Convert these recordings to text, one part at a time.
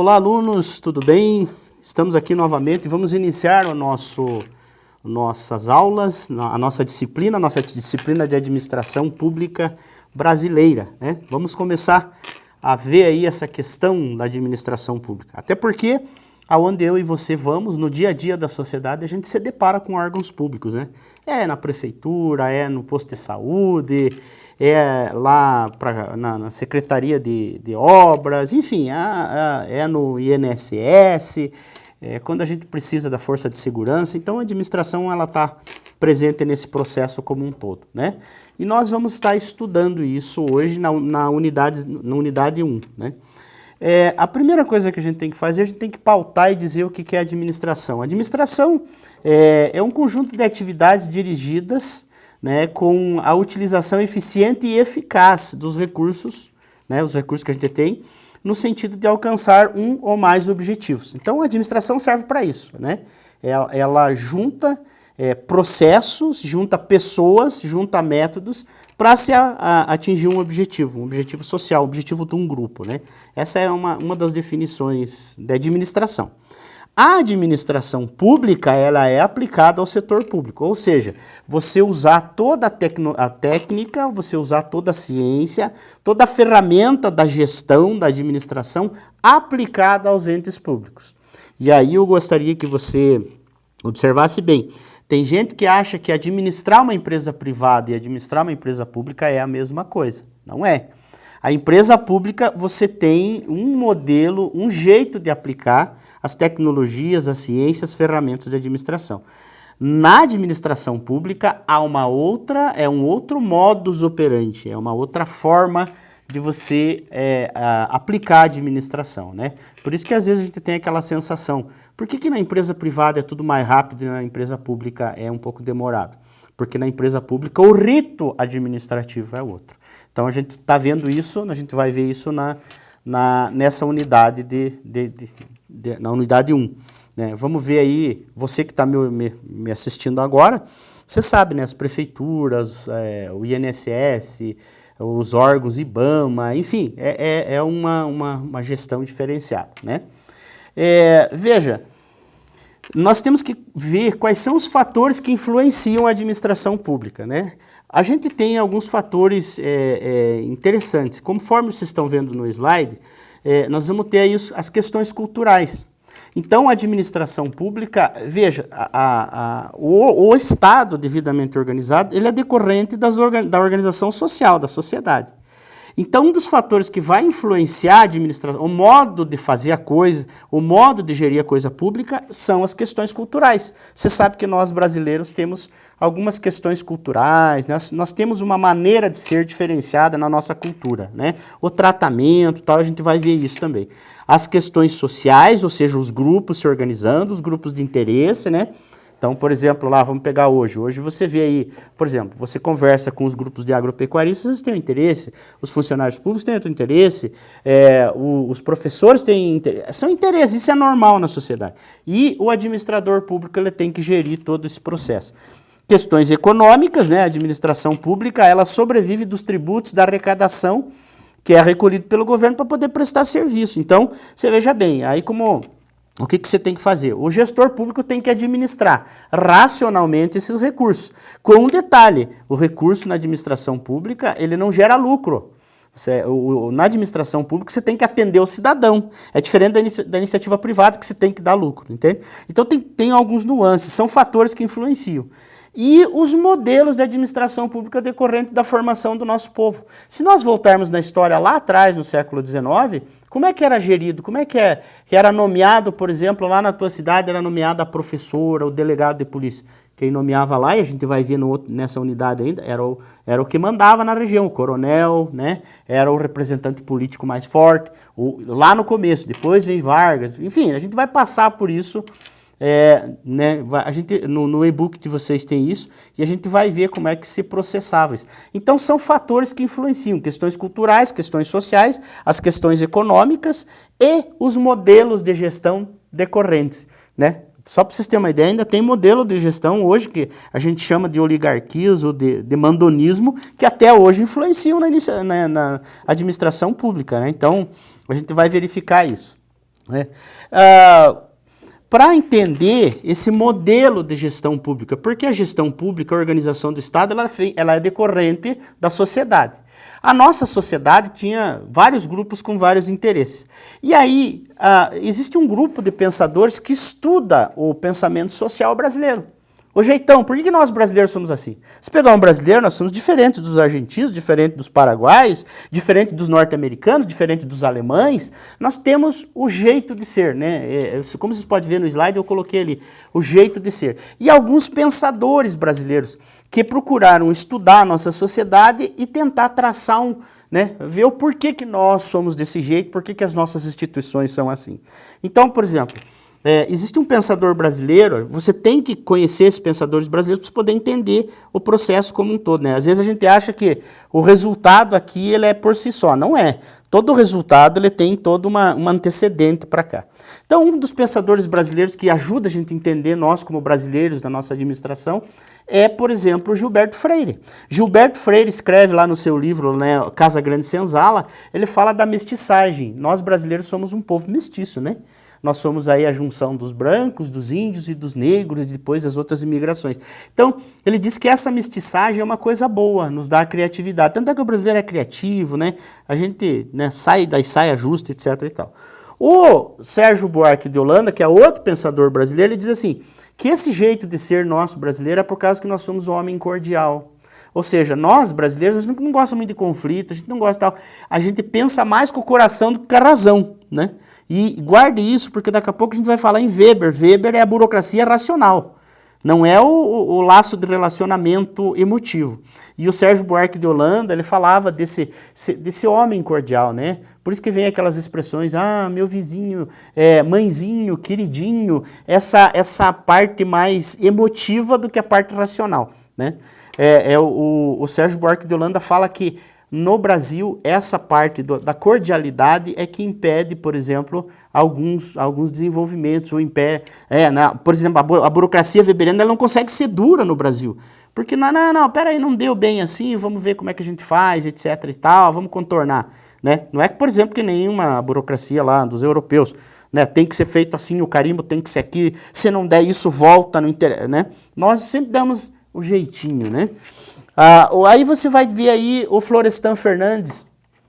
Olá, alunos, tudo bem? Estamos aqui novamente e vamos iniciar o nosso, nossas aulas, a nossa disciplina, a nossa disciplina de Administração Pública Brasileira. Né? Vamos começar a ver aí essa questão da administração pública. Até porque, aonde eu e você vamos, no dia a dia da sociedade, a gente se depara com órgãos públicos, né? É na prefeitura, é no posto de saúde, é lá pra, na, na Secretaria de, de Obras, enfim, é, é no INSS, é, quando a gente precisa da força de segurança, então a administração ela está presente nesse processo como um todo, né? E nós vamos estar estudando isso hoje na, na, unidade, na unidade 1, né? É, a primeira coisa que a gente tem que fazer, a gente tem que pautar e dizer o que, é administração. Administração é, é um conjunto de atividades dirigidas né, com a utilização eficiente e eficaz dos recursos, né, os recursos que a gente tem, no sentido de alcançar um ou mais objetivos. Então, a administração serve para isso. Né? Ela, ela junta é, processos, junta pessoas, junta métodos para se a, a, atingir um objetivo, um objetivo social, um objetivo de um grupo. Né? Essa é uma, uma das definições da administração. A administração pública, ela é aplicada ao setor público, ou seja, você usar toda a, a, técnica, você usar toda a ciência, toda a ferramenta da gestão da administração aplicada aos entes públicos. E aí eu gostaria que você observasse bem, tem gente que acha que administrar uma empresa privada e administrar uma empresa pública é a mesma coisa, não é. A empresa pública, você tem um modelo, um jeito de aplicar as tecnologias, as ciências, ferramentas de administração. Na administração pública, há uma outra, é um outro modus operandi, é uma outra forma de você é, a, aplicar a administração, né? Por isso que às vezes a gente tem aquela sensação, por que, que na empresa privada é tudo mais rápido e na empresa pública é um pouco demorado? Porque na empresa pública o rito administrativo é outro. Então a gente está vendo isso, a gente vai ver isso na, na, nessa unidade de, de, de, de, na unidade 1. Né? Vamos ver aí, você que está me, me, me, assistindo agora, você sabe, né, as prefeituras, é, o INSS, os órgãos IBAMA, enfim, é, é, é uma, uma, uma, gestão diferenciada. Né? É, veja, nós temos que ver quais são os fatores que influenciam a administração pública. Né? A gente tem alguns fatores é, é, interessantes. Conforme vocês estão vendo no slide, é, nós vamos ter aí os, as questões culturais. Então, a administração pública, veja, a, a, o, o, Estado devidamente organizado, ele é decorrente das, da organização social, da sociedade. Então, um dos fatores que vai influenciar a administração, o modo de fazer a coisa, o modo de gerir a coisa pública, são as questões culturais. Você sabe que nós brasileiros temos algumas questões culturais, né? nós, nós, temos uma maneira de ser diferenciada na nossa cultura, né? O tratamento, tal, a gente vai ver isso também. As questões sociais, ou seja, os grupos se organizando, os grupos de interesse, né? Então, por exemplo, lá, vamos pegar hoje. Hoje você vê aí, por exemplo, você conversa com os grupos de agropecuaristas, têm um interesse, os funcionários públicos têm outro interesse, é, o, os professores têm interesse. São interesses, isso é normal na sociedade. E o administrador público ele tem que gerir todo esse processo. Questões econômicas, né? A administração pública, ela sobrevive dos tributos, da arrecadação, que é recolhido pelo governo para poder prestar serviço. Então, você veja bem, aí como o que, que você tem que fazer? O gestor público tem que administrar racionalmente esses recursos. Com um detalhe, o recurso na administração pública, ele não gera lucro. Você, o, na administração pública, você tem que atender o cidadão. É diferente da, inici da, iniciativa privada, que você tem que dar lucro, entende? Então, tem, tem alguns nuances, são fatores que influenciam. E os modelos de administração pública decorrente da formação do nosso povo. Se nós voltarmos na história lá atrás, no século XIX, como é que era gerido? Como é que, é, que era nomeado, por exemplo, lá na tua cidade era nomeada a professora, o delegado de polícia. Quem nomeava lá, e a gente vai ver no, nessa unidade ainda, era o, era o que mandava na região, o coronel, né? era o representante político mais forte, o, lá no começo, depois vem Vargas, enfim, a gente vai passar por isso é, né, a gente, no, no e-book de vocês tem isso, e a gente vai ver como é que se processava isso. Então são fatores que influenciam, questões culturais, questões sociais, as questões econômicas e os modelos de gestão decorrentes. Né? Só para vocês terem uma ideia, ainda tem modelo de gestão hoje que a gente chama de oligarquias ou de, de mandonismo, que até hoje influenciam na, na, na administração pública. Né? Então, a gente vai verificar isso. Né? Ah, para entender esse modelo de gestão pública, porque a gestão pública, a organização do Estado, ela, ela é decorrente da sociedade. A nossa sociedade tinha vários grupos com vários interesses. E aí, uh, existe um grupo de pensadores que estuda o pensamento social brasileiro. O jeitão, por que, nós brasileiros somos assim? Se pegar um brasileiro, nós somos diferentes dos argentinos, diferentes dos paraguaios, diferente dos norte-americanos, diferente dos alemães. Nós temos o jeito de ser, né? É, é, como vocês podem ver no slide, eu coloquei ali o jeito de ser. E alguns pensadores brasileiros que procuraram estudar a nossa sociedade e tentar traçar um, né, ver o porquê que nós somos desse jeito, porquê que as nossas instituições são assim. Então, por exemplo, é, existe um pensador brasileiro, você tem que conhecer esses pensadores brasileiros para poder entender o processo como um todo. Né? Às vezes a gente acha que o resultado aqui ele é por si só, não é. Todo resultado ele tem todo uma, uma antecedente para cá. Então um dos pensadores brasileiros que ajuda a gente a entender nós como brasileiros da nossa administração é, por exemplo, Gilberto Freire. Gilberto Freire escreve lá no seu livro, né, Casa Grande Senzala, ele fala da mestiçagem. Nós brasileiros somos um povo mestiço, né? Nós somos aí a junção dos brancos, dos índios e dos negros e depois as outras imigrações. Então, ele diz que essa mestiçagem é uma coisa boa, nos dá criatividade. Tanto é que o brasileiro é criativo, né? A gente né, sai das saias justas, etc e tal. O Sérgio Buarque de Holanda, que é outro pensador brasileiro, ele diz assim, que esse jeito de ser nosso brasileiro é por causa que nós somos um homem cordial. Ou seja, nós brasileiros, a gente não gosta muito de conflito, a gente não gosta tal. A gente pensa mais com o coração do que com a razão, né? E guarde isso, porque daqui a pouco a gente vai falar em Weber. Weber é a burocracia racional, não é o, o, laço de relacionamento emotivo. E o Sérgio Buarque de Holanda, ele falava desse, desse homem cordial, né? Por isso que vem aquelas expressões, ah, meu vizinho, é, mãezinho, queridinho, essa, essa parte mais emotiva do que a parte racional, né? É, é o, o Sérgio Buarque de Holanda fala que no Brasil, essa parte do, da cordialidade é que impede, por exemplo, alguns, alguns desenvolvimentos, ou impede, é, na, por exemplo, a, a burocracia weberiana não consegue ser dura no Brasil, porque não, não, não, peraí, não deu bem assim, vamos ver como é que a gente faz, etc e tal, vamos contornar, né? Não é por exemplo, que nenhuma burocracia lá dos europeus, né, tem que ser feito assim, o carimbo tem que ser aqui, se não der isso, volta, no inter... né? Nós sempre damos o jeitinho, né? Ah, aí você vai ver aí o Florestan Fernandes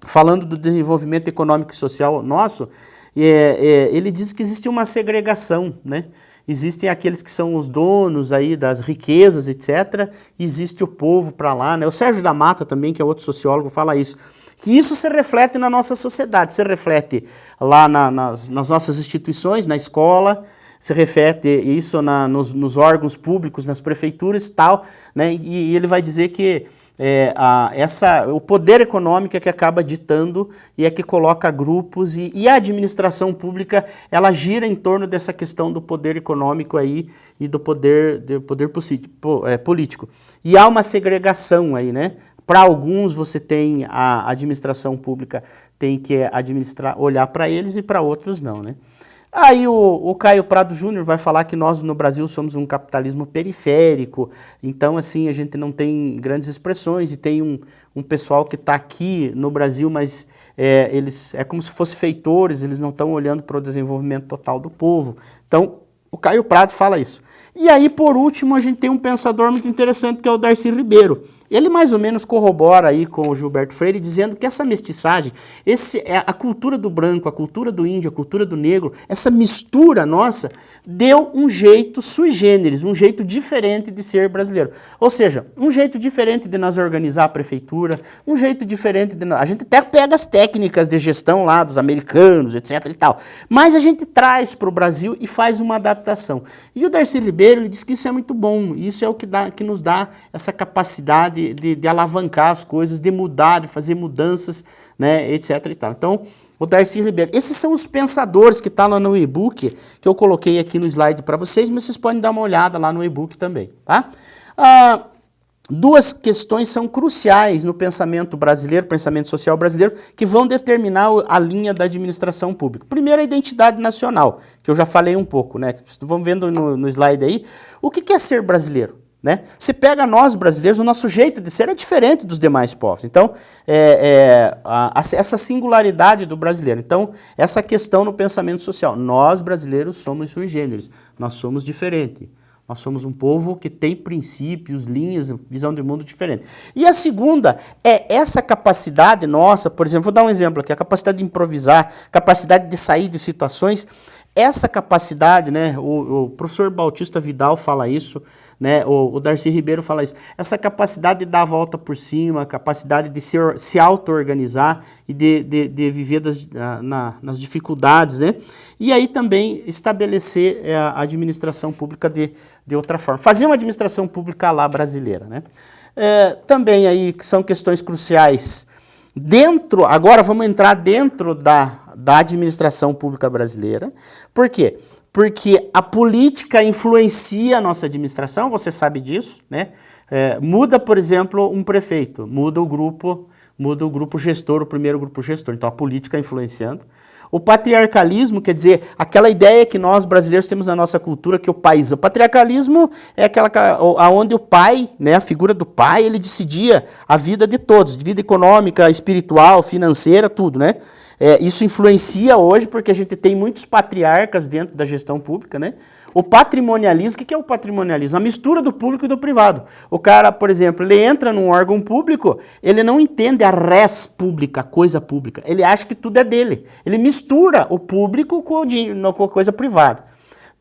falando do desenvolvimento econômico e social nosso, é, é, ele diz que existe uma segregação, né? Existem aqueles que são os donos aí das riquezas, etc. Existe o povo para lá, né? O Sérgio da Mata também, que é outro sociólogo, fala isso. Que isso se reflete na nossa sociedade, se reflete lá na, nas, nas nossas instituições, na escola, se reflete isso na, nos, nos, órgãos públicos, nas prefeituras tal, né? E, e ele vai dizer que é, a, essa, o poder econômico é que acaba ditando e é que coloca grupos e, e, a administração pública ela gira em torno dessa questão do poder econômico aí e do poder, do poder é, político. E há uma segregação aí, né? Para alguns você tem a administração pública tem que administrar, olhar para eles e para outros não, né? Aí o, o Caio Prado Júnior vai falar que nós no Brasil somos um capitalismo periférico, então assim a gente não tem grandes expressões e tem um, um pessoal que está aqui no Brasil, mas é, eles é como se fossem feitores, eles não estão olhando para o desenvolvimento total do povo. Então o Caio Prado fala isso. E aí por último a gente tem um pensador muito interessante que é o Darcy Ribeiro. Ele mais ou menos corrobora aí com o Gilberto Freire, dizendo que essa mestiçagem, esse, é a cultura do branco, a cultura do índio, a cultura do negro, essa mistura nossa, deu um jeito sui generis, um jeito diferente de ser brasileiro. Ou seja, um jeito diferente de nós organizar a prefeitura, um jeito diferente de nós... A gente até pega as técnicas de gestão lá dos americanos, etc e tal, mas a gente traz para o Brasil e faz uma adaptação. E o Darcy Ribeiro ele diz que isso é muito bom, isso é o que, dá, que nos dá essa capacidade de, de, alavancar as coisas, de mudar, de fazer mudanças, né, etc. E tal. Então, o Darcy Ribeiro. Esses são os pensadores que estão tá lá no e-book, que eu coloquei aqui no slide para vocês, mas vocês podem dar uma olhada lá no e-book também. Tá? Ah, duas questões são cruciais no pensamento brasileiro, pensamento social brasileiro, que vão determinar a linha da administração pública. Primeiro, a identidade nacional, que eu já falei um pouco, né? Vamos vendo no, no slide aí. O que é ser brasileiro? Né? Se pega nós brasileiros, o nosso jeito de ser é diferente dos demais povos. Então, é, é, a, a, essa singularidade do brasileiro. Então, essa questão no pensamento social. Nós brasileiros somos sui generis, nós somos diferentes. Nós somos um povo que tem princípios, linhas, visão de mundo diferente. E a segunda é essa capacidade nossa, por exemplo, vou dar um exemplo aqui, a capacidade de improvisar, capacidade de sair de situações essa capacidade, né, o, o, professor Bautista Vidal fala isso, né, o, o Darcy Ribeiro fala isso, essa capacidade de dar a volta por cima, capacidade de se, se auto-organizar e de, de, de viver das, na, nas dificuldades, né, e aí também estabelecer é, a administração pública de, de outra forma, fazer uma administração pública lá brasileira, né. É, também aí são questões cruciais dentro, agora vamos entrar dentro da da administração pública brasileira. Por quê? Porque a política influencia a nossa administração, você sabe disso, né? É, muda, por exemplo, um prefeito, muda o grupo, muda o grupo gestor, o primeiro grupo gestor. Então a política influenciando. O patriarcalismo, quer dizer, aquela ideia que nós brasileiros temos na nossa cultura, que o país... O patriarcalismo é aquela onde o pai, né, a figura do pai, ele decidia a vida de todos, de vida econômica, espiritual, financeira, tudo, né? É, isso influencia hoje porque a gente tem muitos patriarcas dentro da gestão pública, né? O patrimonialismo, o que é o patrimonialismo? A mistura do público e do privado. O cara, por exemplo, ele entra num órgão público, ele não entende a res pública, a coisa pública. Ele acha que tudo é dele. Ele mistura o público com, a coisa privada.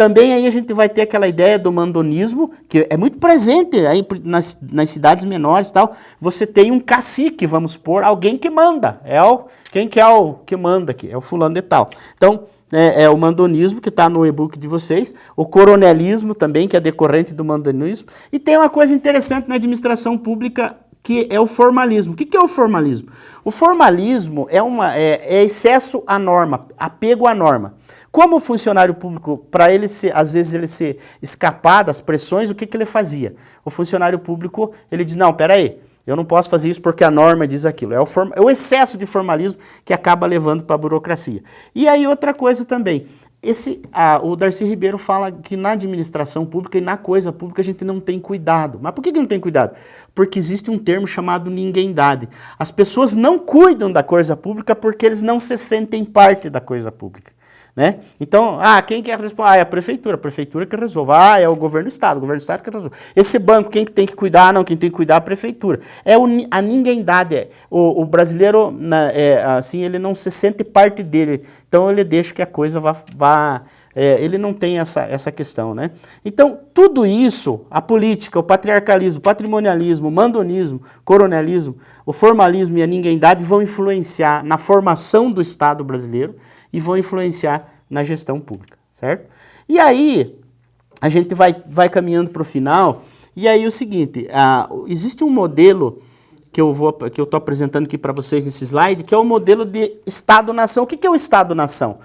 Também aí a gente vai ter aquela ideia do mandonismo, que é muito presente aí nas, nas cidades menores e tal. Você tem um cacique, vamos supor, alguém que manda. É o, quem que é o que manda aqui? É o fulano de tal. Então, é, é o mandonismo, que está no e-book de vocês. O coronelismo também, que é decorrente do mandonismo. E tem uma coisa interessante na administração pública que é o formalismo. O que, que é o formalismo? O formalismo é, uma, é, é excesso à norma, apego à norma. Como o funcionário público, para ele se, às vezes ele se escapar das pressões, o que, que ele fazia? O funcionário público, ele diz, não, peraí, eu não posso fazer isso porque a norma diz aquilo. É o, form, é o excesso de formalismo que acaba levando para a burocracia. E aí outra coisa também, esse, ah, o Darcy Ribeiro fala que na administração pública e na coisa pública a gente não tem cuidado. Mas por que, que não tem cuidado? Porque existe um termo chamado ninguémdade. As pessoas não cuidam da coisa pública porque eles não se sentem parte da coisa pública. Né? Então, ah, quem quer responder? Ah, é a prefeitura, a prefeitura que resolve. Ah, é o governo do estado, o governo do estado que resolve. Esse banco, quem tem que cuidar? Não, quem tem que cuidar é a prefeitura. É o, a ninguémdade. É, o, o brasileiro, na, é, assim, ele não se sente parte dele. Então, ele deixa que a coisa vá... vá é, ele não tem essa, essa questão, né? Então, tudo isso, a política, o patriarcalismo, o patrimonialismo, o mandonismo, o coronelismo, o formalismo e a ninguémdade vão influenciar na formação do Estado brasileiro, e vão influenciar na gestão pública, certo? E aí, a gente vai, vai caminhando para o final, e aí o seguinte, uh, existe um modelo que eu vou que eu estou apresentando aqui para vocês nesse slide, que é o modelo de Estado-nação. O que, que é o Estado-nação?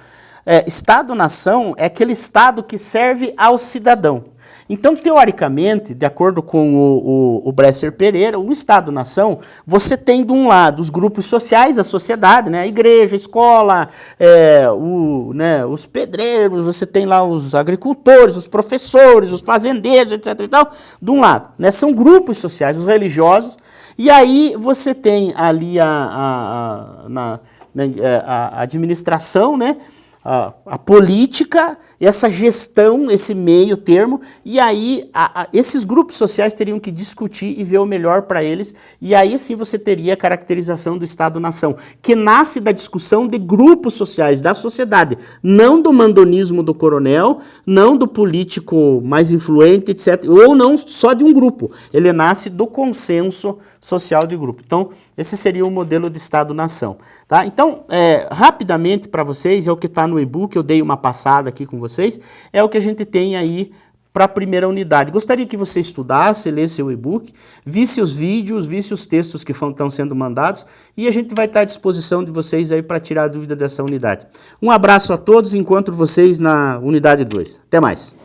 É, Estado-nação é aquele Estado que serve ao cidadão. Então, teoricamente, de acordo com o, o, o Bresser Pereira, o Estado-nação, você tem de um lado os grupos sociais, a sociedade, né, a igreja, a escola, é, o, né, os pedreiros, você tem lá os agricultores, os professores, os fazendeiros, etc. E tal, de um lado. Né, são grupos sociais, os religiosos, e aí você tem ali a, a, a, na, né, a administração, né, a, a, política, essa gestão, esse meio termo, e aí a, a, esses grupos sociais teriam que discutir e ver o melhor para eles, e aí sim você teria a caracterização do Estado-nação, que nasce da discussão de grupos sociais, da sociedade, não do mandonismo do coronel, não do político mais influente, etc., ou não só de um grupo, ele nasce do consenso social de grupo. Então, esse seria o modelo de Estado-nação. Tá? Então, é, rapidamente para vocês, é o que está no e-book, eu dei uma passada aqui com vocês, é o que a gente tem aí para a primeira unidade. Gostaria que você estudasse, lesse o e-book, visse os vídeos, visse os textos que estão sendo mandados e a gente vai estar à disposição de vocês aí para tirar a dúvida dessa unidade. Um abraço a todos, encontro vocês na unidade 2. Até mais.